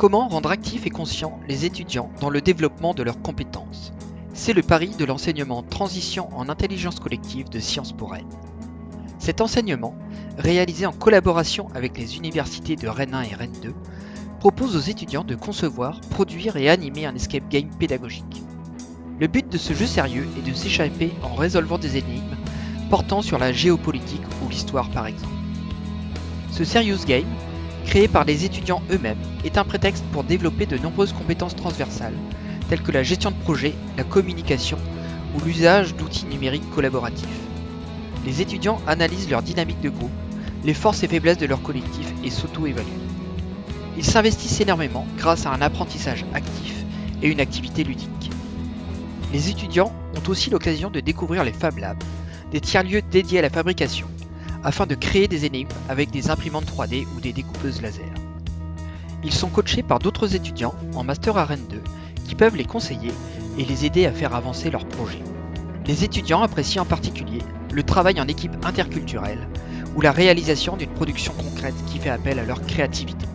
Comment rendre actifs et conscients les étudiants dans le développement de leurs compétences? C'est le pari de l'enseignement Transition en intelligence collective de Sciences pour Rennes. Cet enseignement, réalisé en collaboration avec les universités de Rennes 1 et Rennes 2, propose aux étudiants de concevoir, produire et animer un escape game pédagogique. Le but de ce jeu sérieux est de s'échapper en résolvant des énigmes portant sur la géopolitique ou l'histoire par exemple. Ce Serious Game, créé par les étudiants eux-mêmes, est un prétexte pour développer de nombreuses compétences transversales, telles que la gestion de projet, la communication ou l'usage d'outils numériques collaboratifs. Les étudiants analysent leur dynamique de groupe, les forces et faiblesses de leur collectif et s'auto-évaluent. Ils s'investissent énormément grâce à un apprentissage actif et une activité ludique. Les étudiants ont aussi l'occasion de découvrir les Fab Labs, des tiers-lieux dédiés à la fabrication, afin de créer des énigmes avec des imprimantes 3D ou des découpeuses laser. Ils sont coachés par d'autres étudiants en Master Rennes 2 qui peuvent les conseiller et les aider à faire avancer leurs projets. Les étudiants apprécient en particulier le travail en équipe interculturelle ou la réalisation d'une production concrète qui fait appel à leur créativité.